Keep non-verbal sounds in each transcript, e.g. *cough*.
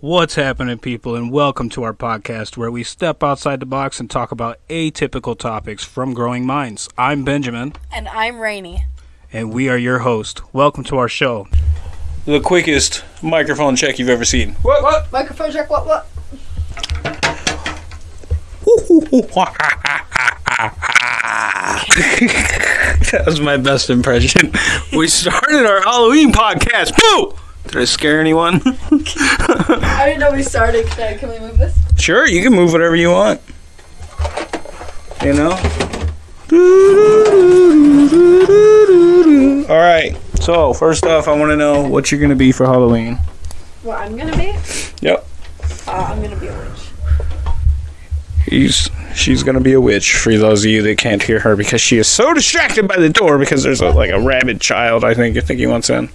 What's happening, people, and welcome to our podcast where we step outside the box and talk about atypical topics from growing minds. I'm Benjamin, And I'm Rainy. and we are your host. Welcome to our show. The quickest microphone check you've ever seen. What? What? Microphone check, what, what? *laughs* that was my best impression. We started our Halloween podcast. Boo! Did I scare anyone? *laughs* I didn't know we started. Can, I, can we move this? Sure, you can move whatever you want. You know? All right. So, first off, I want to know what you're going to be for Halloween. What I'm gonna be? Yep. Uh, I'm gonna be a witch. He's she's going to be a witch for those of you that can't hear her because she is so distracted by the door because there's a, like a rabid child, I think. I think he wants in.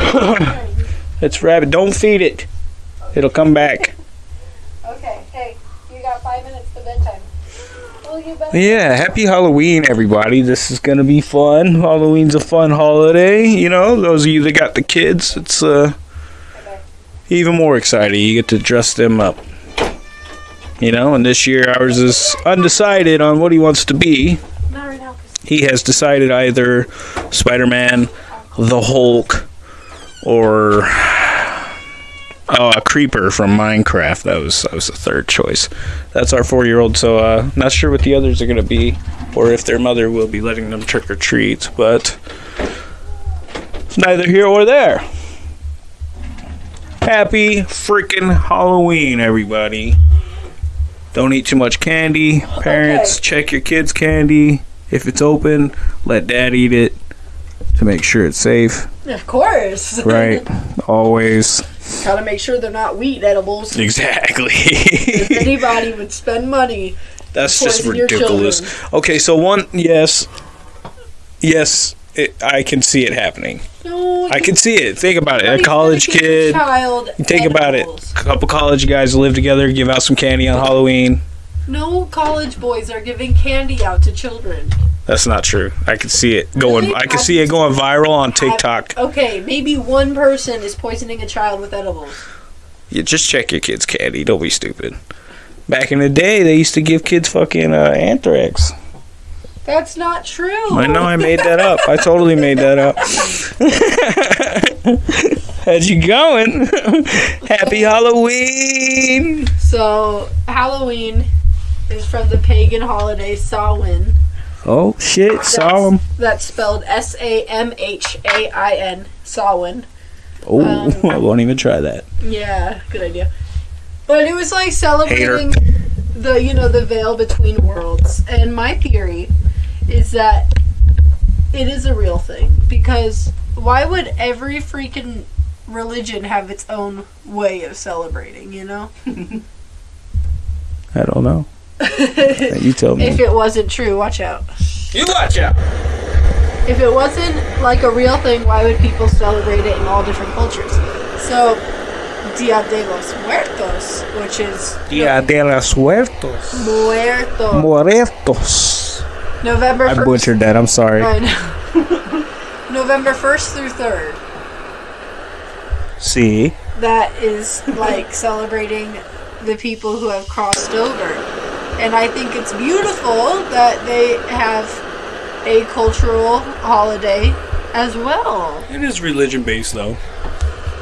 *coughs* it's rabbit. Don't feed it. It'll come back. Okay, hey, you got five minutes to bedtime. Will you bed? Yeah, happy Halloween, everybody. This is going to be fun. Halloween's a fun holiday. You know, those of you that got the kids, it's uh, even more exciting. You get to dress them up. You know, and this year ours is undecided on what he wants to be. Not right now. 'cause- He has decided either Spider Man, the Hulk, or oh, a creeper from Minecraft. That was that was the third choice. That's our four year old. So uh, not sure what the others are gonna be, or if their mother will be letting them trick or treat. But it's neither here or there. Happy freaking Halloween, everybody. Don't eat too much candy. Parents, check your kids' candy. If it's open, let dad eat it to make sure it's safe. Of course. *laughs* Right. Always. Gotta make sure they're not wheat edibles. Exactly. *laughs* If anybody *laughs* would spend money, That's just ridiculous. Okay, so one, yes. Yes, it, I can see it happening. no, I can see it. Think about it. A college gonna give your kid. Child Think about it. A couple college guys live together, give out some candy on Halloween. No college boys are giving candy out to children. That's not true. I can see it going. Really? I can see it going viral on TikTok. Okay, maybe one person is poisoning a child with edibles. You just check your kids' candy. Don't be stupid. Back in the day, they used to give kids fucking uh, anthrax. That's not true. I know I made that up. I totally made that up. *laughs* How'd you going? *laughs* Happy Halloween! So Halloween is from the pagan holiday Samhain. Oh shit! Saw him. That's spelled S A M H A I N. Samhain. Oh, Um, *laughs* I won't even try that. Yeah, good idea. But it was like celebrating the you know the veil between worlds. And my theory is that it is a real thing because why would every freaking religion have its own way of celebrating? You know. *laughs* I don't know. *laughs* You tell me. If it wasn't true, watch out. You watch out. If it wasn't like a real thing, why would people celebrate it in all different cultures? So, Dia de los Muertos, which is Dia de los Muertos. Muerto, Muertos. November I butchered that. I'm sorry. I know. *laughs* November 1st through 3rd. See. That is like celebrating the people who have crossed over. And I think it's beautiful that they have a cultural holiday as well. It is religion based though.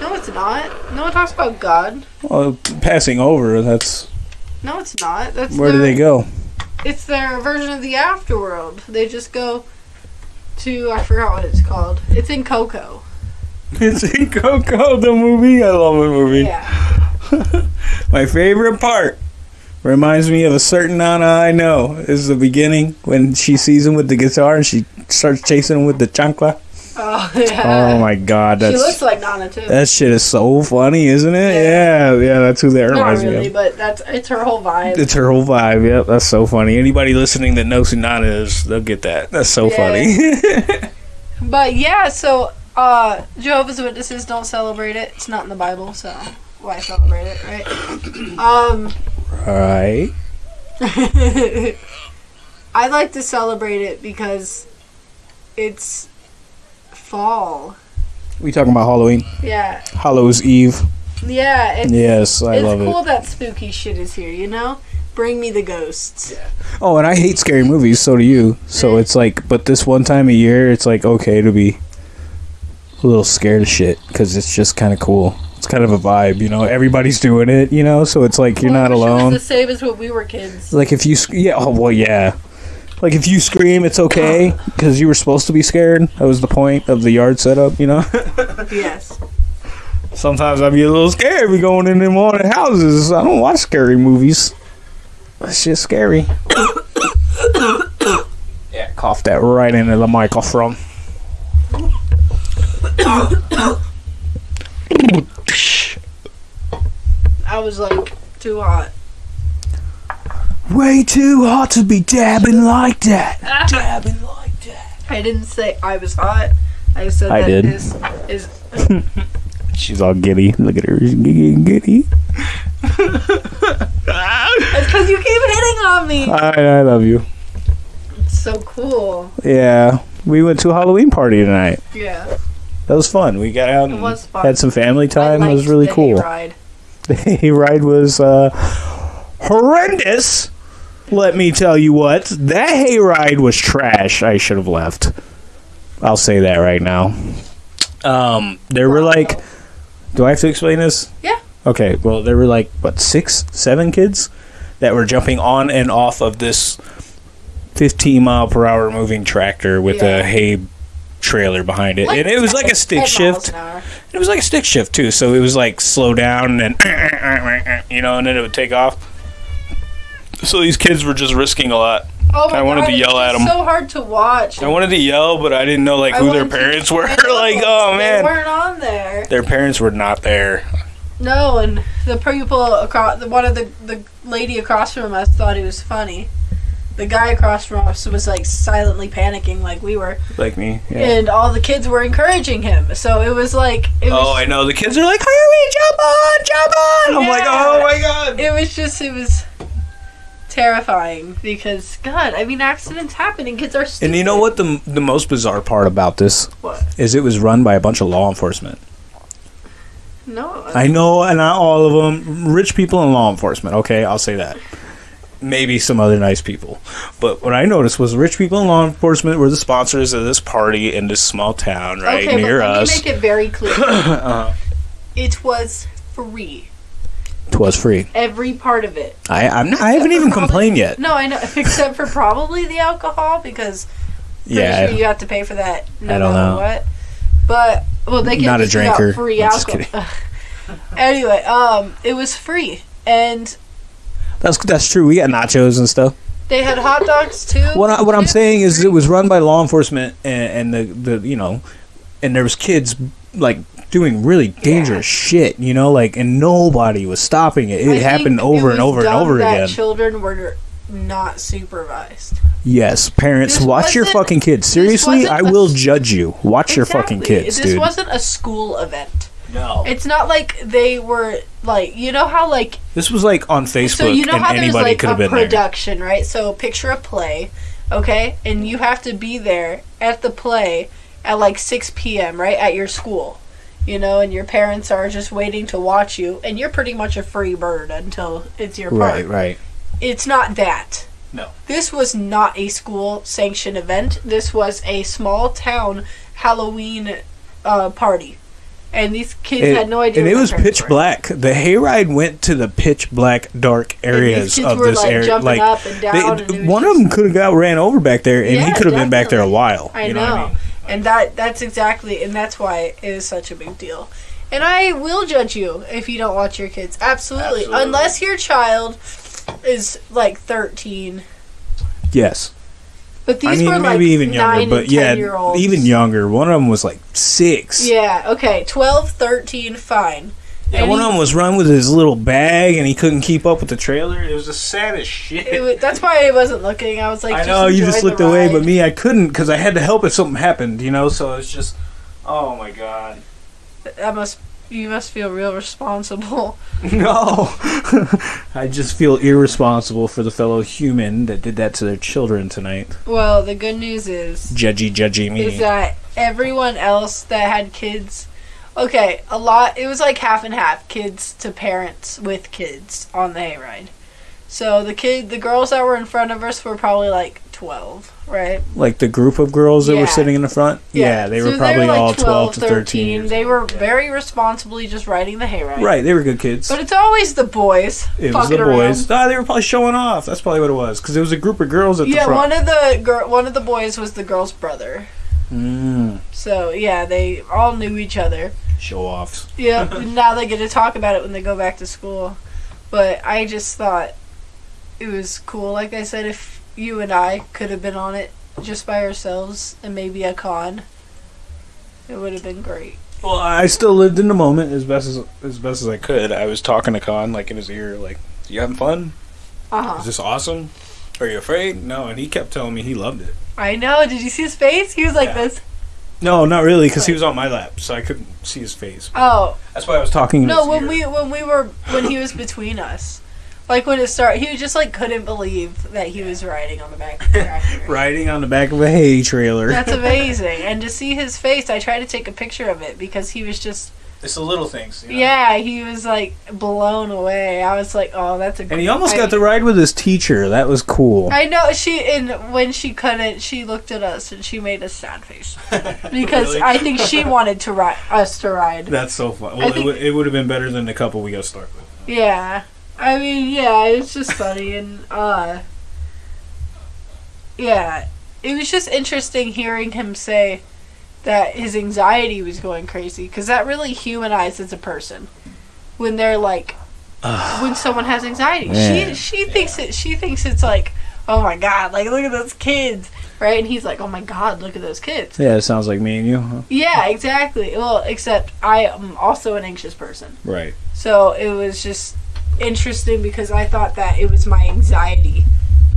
No, it's not. No one talks about God. Well, passing over. That's No, it's not. That's where do they go? It's their version of the afterworld. They just go to I forgot what it's called. It's in Coco. *laughs* It's in Coco, the movie. I love the movie. Yeah. *laughs* My favorite part reminds me of a certain Nana I know. Is the beginning when she sees him with the guitar and she starts chasing him with the chancla. Oh yeah. Oh my god, she looks like Nana too. that shit is so funny, isn't it? Yeah. Yeah, yeah, that's who that Not reminds me really, of. but that's it's her whole vibe. It's her whole vibe. Yep, that's so funny. Anybody listening that knows who Nana is, they'll get that. That's so Yeah. funny. *laughs* But yeah, so uh Jehovah's Witnesses don't celebrate it. It's not in the Bible, so why celebrate it, right? *clears throat* Um right. *laughs* I like to celebrate it because it's fall. We talking about Halloween, Yeah. Hallows Eve. Yeah, it's, Yes, I it's love cool it. that spooky shit is here. You know, bring me the ghosts. Oh, and I hate scary movies. So do you. So it's like, but this one time a year, it's like okay to be a little scared of shit because it's just kind of cool. It's kind of a vibe, you know. Everybody's doing it, you know. So it's like you're Well, I not wish It alone. was the same as when we were kids. Like if you, sc- yeah, oh well, yeah. Like if you scream, it's okay uh-huh. because you were supposed to be scared. That was the point of the yard setup, you know. *laughs* yes. Sometimes I'd be a little scared. We going in them haunted houses. I don't watch scary movies. That's just scary. *coughs* yeah, cough that right into the microphone. *coughs* *coughs* I was like too hot. Way too hot to be dabbing like that. *laughs* dabbing like that. I didn't say I was hot. I said I that did. is is *laughs* She's all giddy. Look at her. She's getting giddy. it's because you keep hitting on me. I, I love you. It's so cool. Yeah. We went to a Halloween party tonight. Yeah. That was fun. We got out It and was fun. had some family time. I It was really the cool. hayride. *laughs* The hayride was uh, horrendous. Let me tell you what. That hayride was trash. I should have left. I'll say that right now. Um, there were like. Do I have to explain this? Yeah. Okay. Well, there were like what six, seven kids that were jumping on and off of this 15 mile per hour moving tractor with Yeah. a hay trailer behind it, Like and it was like a stick shift. It was like a stick shift too, so it was like slow down and *laughs* you know, and then it would take off. So these kids were just risking a lot. Oh my I wanted God, to yell at them. So hard to watch. I wanted to yell, but I didn't know like I who their parents were. I *laughs* know, like, oh they man, weren't on there. their parents were not there. No, and the people across, one of the the lady across from us thought it was funny. The guy across from us was like silently panicking, like we were, Like me. Yeah. and all the kids were encouraging him. So it was like it oh, was. Oh, I know. The kids are like, hurry, jump on, jump on. I'm like, oh my god. It was just it was terrifying because God, I mean, accidents happen and kids are. Stupid. And you know what the the most bizarre part about this What? is? It was run by a bunch of law enforcement. No. I know, and not all of them. Rich people and law enforcement. Okay, I'll say that. Maybe some other nice people, but what I noticed was rich people and law enforcement were the sponsors of this party in this small town right okay, near but let us. me make it very clear. *coughs* uh, it was free. It was free. Every part of it. I I'm not, I haven't even Probably- complained yet. No, I know, *laughs* except for probably the alcohol because Yeah, sure you have to pay for that. No I don't know. What? But well, they can Not a just give out drinker. Free I'm just alcohol. *laughs* anyway, um, it was free, and that's that's true. We got nachos and stuff. they had hot dogs too. What I, what I'm saying is, it was run by law enforcement, and, and the the you know, and there was kids like doing really dangerous shit, you know, like and nobody was stopping it. It I happened it over and was over and over again. Children were not supervised. Yes, parents, This watch your fucking kids. Seriously, I will judge you. Watch your fucking Exactly. kids, This dude. wasn't a school event. No, It's not like they were like you know how like this was like on Facebook, so you know and how there's anybody like could a have been there. production, right? So picture a play, okay, and you have to be there at the play at like 6 p.m. right at your school, you know, and your parents are just waiting to watch you, and you're pretty much a free bird until it's your part. Right, right. It's not that. No. This was not a school sanctioned event. This was a small town Halloween uh, party. And these kids It- had no idea. and it was pitch were. black. The hayride went to the pitch black, dark areas of this like area. Like they- down. and it was one of them could have got ran over back there, and he could have been back there a while. I you know, know, what I mean? and that that's exactly, and that's why it is such a big deal. And I will judge you if you don't watch your kids. Absolutely, Absolutely. unless your child is like thirteen. Yes, But these I mean were like maybe even nine younger, but yeah, 10 year olds. even younger. One of them was like six. Yeah. Okay. 12, 13, fine. Yeah, And one he- of them was run with his little bag, and he couldn't keep up with the trailer. It was the saddest shit. It wa- that's why I wasn't looking. I was like, I know you just looked away, but me, I couldn't because I had to help if something happened. You know, so it's just, oh my god. I must. You must feel real responsible. *laughs* No, *laughs* I just feel irresponsible for the fellow human that did that to their children tonight. Well, the good news is Judgy, judgy me. is that everyone else that had kids Okay, a lot. It was like half and half, kids to parents with kids on the hayride. So the kid, the girls that were in front of us were probably like twelve, right? Like the group of girls that Yeah. were sitting in the front. Yeah, they So were probably like all 12 to 13. years They old. were very responsibly just riding the hayride. Right, they were good kids. But it's always the boys. it was the around. boys. Ah, they were probably showing off. That's probably what it was. Because it was a group of girls at the front. Yeah, one of the girl, one of the boys was the girl's brother. Mm, So yeah, they all knew each other. show offs. Yeah, *laughs* now they get to talk about it when they go back to school. But I just thought it was cool. Like I said, if you and I could have been on it just by ourselves and maybe a con, it would have been great. Well, I still lived in the moment as best as as best as I could. I was talking to Con like in his ear, like, "You having fun? Uh Is this awesome? Are you afraid?" No, and he kept telling me he loved it. I know. Did you see his face? He was like Yeah. this. No, not really, because he was on my lap, so I couldn't see his face. Oh That's why I was talking. No! When ear. we when we were when he was between us, like when it started, he just like couldn't believe that he was riding on the back of the tractor. *laughs* riding on the back of a hay trailer. That's *laughs* amazing. And to see his face, I tried to take a picture of it because he was just it's the little things. you know? Yeah, he was like blown away. I was like, "Oh, that's a." And he almost I- got to ride with his teacher. That was cool. I know she and when she couldn't, she looked at us and she made a sad face *laughs* because Really? I think she wanted to ride us to ride. That's so fun. I Well, think- it, would, it would have been better than the couple we got stuck with. Yeah, I mean, yeah, it's just funny and uh, yeah, it was just interesting hearing him say that his anxiety was going crazy because that really humanizes a person when they're like when someone has anxiety. Man. She she thinks it. She thinks it's like, oh my god, like look at those kids, right? And he's like, oh my god, look at those kids. Yeah, it sounds like me and you. Huh? Yeah, exactly. Well, except I am also an anxious person, Right. so it was just interesting because I thought that it was my anxiety,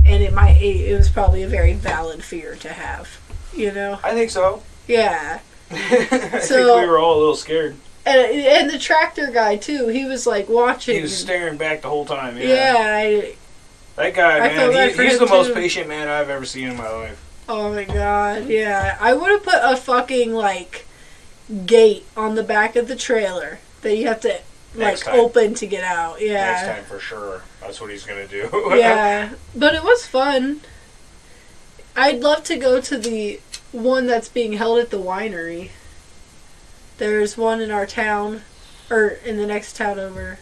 and it might it, it was probably a very valid fear to have, you know? I think so. Yeah. *laughs* I So- think we were all a little scared. And, and the tractor guy too. He was like watching. He was staring back the whole time. Yeah. yeah. I, That guy, man, he, he's the most patient man I've ever seen in my life. oh my god. Yeah. I would have put a fucking like gate on the back of the trailer that you have to like time. open to get out. Yeah. Next time for sure. That's what he's gonna do. *laughs* yeah, but it was fun. I'd love to go to the one that's being held at the winery. There's one in our town, or in the next town over.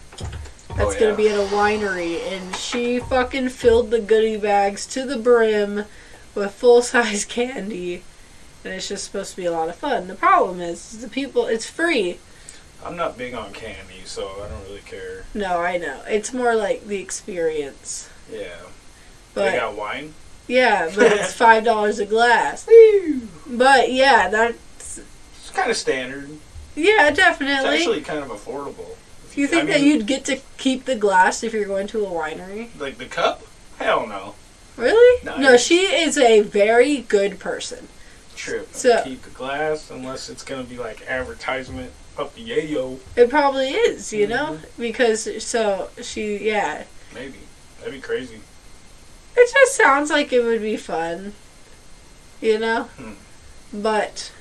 That's Oh, gonna be at a winery, and she fucking filled the goodie bags to the brim with full size *laughs* candy, and it's just supposed to be a lot of fun. The problem is, is the people. It's free. I'm not big on candy, so I don't really care. No, I know. It's more like the experience. Yeah. But they got wine. Yeah, but it's *laughs* five dollars a glass. But yeah, that's It's kind of standard. yeah, definitely. It's actually kind of affordable. If you think I that you'd get to keep the glass if you're going to a winery? like the cup? Hell no. Really? Nice. No, she is a very good person. True. So- Keep the glass unless it's gonna be like advertisement yayo. It probably is, you know, Mm-hmm. because so she yeah. Maybe. That'd be crazy. It just sounds like it would be fun, you know. Hmm. But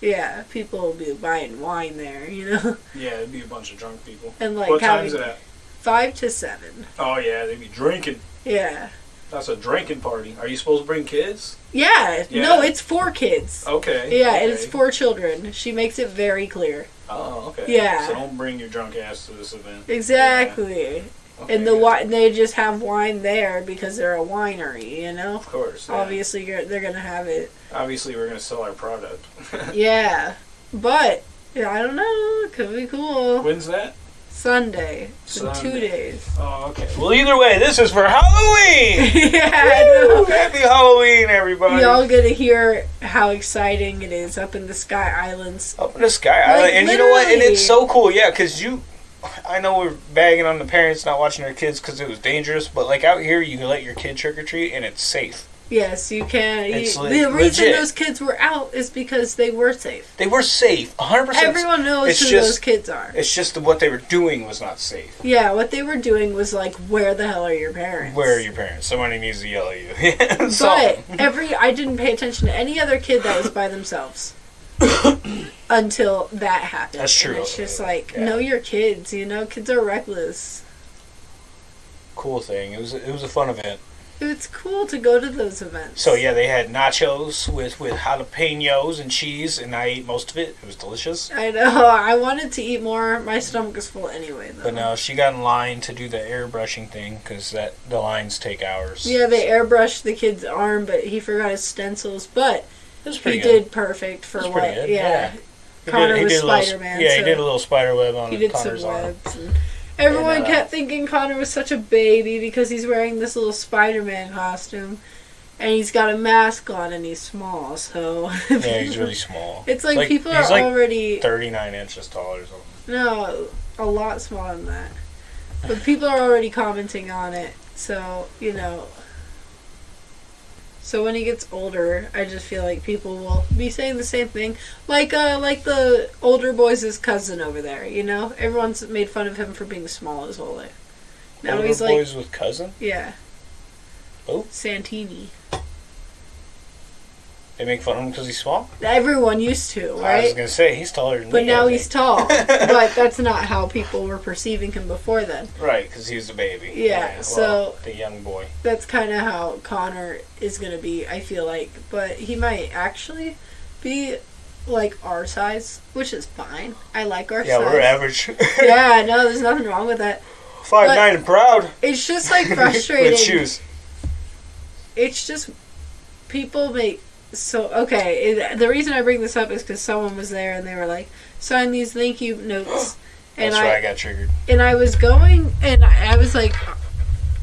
yeah, people will be buying wine there, you know, *laughs* Yeah, it'd be a bunch of drunk people. and like what time's it at? five to seven. Oh yeah, they'd be drinking. Yeah. That's a drinking party. Are you supposed to bring kids? Yeah, Yeah. no, it's for kids. Okay. Yeah, okay. and it's for children. She makes it very clear. Oh, okay. Yeah. So don't bring your drunk ass to this event. Exactly. Okay, And the good. wi- they just have wine there because they're a winery, you know? Of course. yeah. Obviously, you're, they're going to have it. Obviously, we're gonna sell our product. *laughs* Yeah. But, yeah, I don't know. It could be cool. When's that? Sunday. It's in two days. Oh, okay. Well, either way, this is for Halloween. *laughs* yeah! Happy Halloween, everybody. Y'all get to hear how exciting it is up in the Sky Islands. Up in the sky Like, island, and you know what? And it's so cool, yeah, because you. I know we're bagging on the parents not watching their kids because it was dangerous, but like out here, you can let your kid trick or treat and it's safe. Yes, you can. You, the reason legit. those kids were out is because they were safe. They were safe, 100%. Everyone knows it's who just- those kids are. It's just that what they were doing was not safe. Yeah, what they were doing was like, where the hell are your parents? Where are your parents? Somebody needs to yell at you. *laughs* But every I didn't pay attention to any other kid that was by themselves. *coughs* until that happened. That's true. And it's just like Yeah. know your kids. You know, kids are reckless. Cool thing. It was it was a fun event. It's cool to go to those events. So yeah, they had nachos with with jalapenos and cheese, and I ate most of it. It was delicious. I know. *laughs* I wanted to eat more. My stomach is full anyway, though. But no, she got in line to do the airbrushing thing because that the lines take hours. Yeah, they airbrushed the kid's arm, but he forgot his stencils. But it was he good. did perfect for what? Yeah, yeah. He Connor he was Spider-Man, Yeah, he did a little spider web on he did some arm. webs. And everyone kept thinking Connor was such a baby because he's wearing this little Spider-Man costume, and he's got a mask on, and he's small. So Yeah, he's *laughs* really small. It's like, Like, people are like already Thirty nine inches tall or something. no a lot smaller than that, but people are already commenting on it. So you know. So when he gets older, I just feel like people will be saying the same thing, like uh, like the older boys' cousin over there. You know, everyone's made fun of him for being small his whole life. Now Older he's like, boys with cousin. yeah. Oh. Santini. They make fun of him because he's small. Everyone used to, right? I was gonna say he's taller than But me. Now he's tall. *laughs* but that's not how people were perceiving him before then. right because he was a baby. Yeah, well, so- the young boy. That's kind of how Connor is going to be, I feel like. But he might actually be like our size, which is fine. I like our Yeah, size. we're average. *laughs* yeah, no, there's nothing wrong with that. Five But- nine and proud. It's just like *laughs* frustrating. with shoes. it's just people make so okay it, the reason i bring this up is because someone was there and they were like sign these thank you notes *gasps* and That's i why I got triggered. and i was going and i, I was like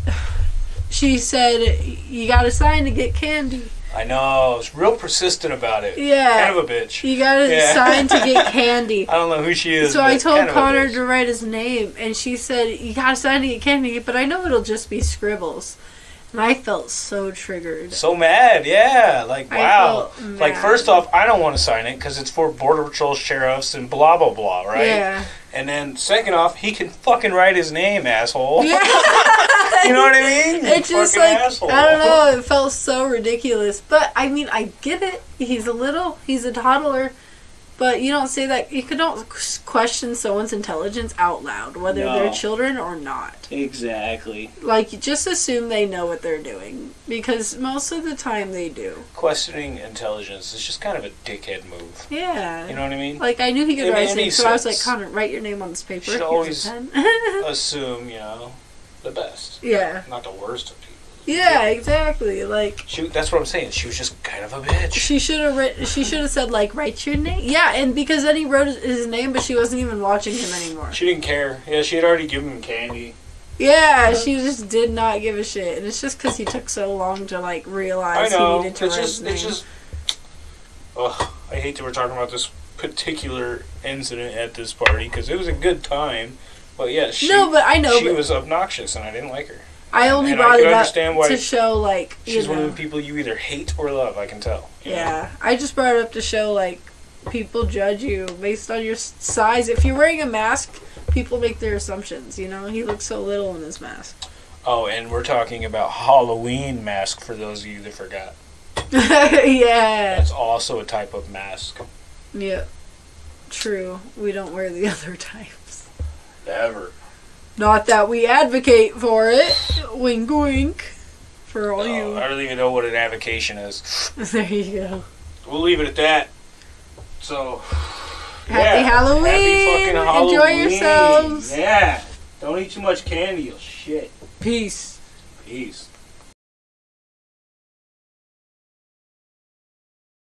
*sighs* she said you gotta sign to get candy I know. I was real persistent about it. yeah Kind of a bitch. you gotta Yeah. sign to get *laughs* candy I don't know who she is. so I told kind of Connor to write his name, and she said, "You gotta sign to get candy," but I know it'll just be scribbles, and I felt so triggered. So mad, yeah. Like, wow. Like, first off, I don't want to sign it because it's for Border Patrol sheriffs and blah, blah, blah, right? Yeah. And then, second off, he can fucking write his name, asshole. Yeah. *laughs* you know what I mean? *laughs* It's just like asshole. I don't know. It felt so ridiculous, but I mean, I get it. He's a little. He's a toddler, but you don't say that. You could don't question someone's intelligence out loud, whether No. they're children or not. Exactly. Like, you just assume they know what they're doing because most of the time they do. Questioning intelligence is just kind of a dickhead move. Yeah. You know what I mean? Like I knew he could It write his so I was like. Connor, write your name on this paper. Should Here's a always- pen." *laughs* Assume, you know, the best. yeah. Not the worst of people. Yeah, exactly. Like She, that's what I'm saying. She was just kind of a bitch. she should have written. She should have said like, write your name. Yeah, and because then he wrote his- his name, but she wasn't even watching him anymore. She didn't care. Yeah, she had already given him candy. Yeah, she just did not give a shit, and it's just because he took so long to like realize I realize know. he needed to It's write just, his name. it's just. Ugh, I hate that we're talking about this particular incident at this party because it was a good time, but yeah, she, no, but I know. she but was obnoxious and I didn't like her. I only and brought can it up why to show like She's know. one of the people you either hate or love. I can tell. you know? Yeah, I just brought it up to show like people judge you based on your size. If you're wearing a mask, people make their assumptions. You know, he looks so little in his mask. Oh, and we're talking about Halloween mask for those of you that forgot. *laughs* yeah, That's also a type of mask. yeah, true. We don't wear the *laughs* other types. Ever. Not that we advocate for it. Wink, wink. For all you. I don't even know what an avocation is. *laughs* there you go. We'll leave it at that. So. Happy yeah, Halloween! Happy fucking Halloween! Enjoy yourselves! Yeah. Don't eat too much candy. You'll shit. Peace. Peace.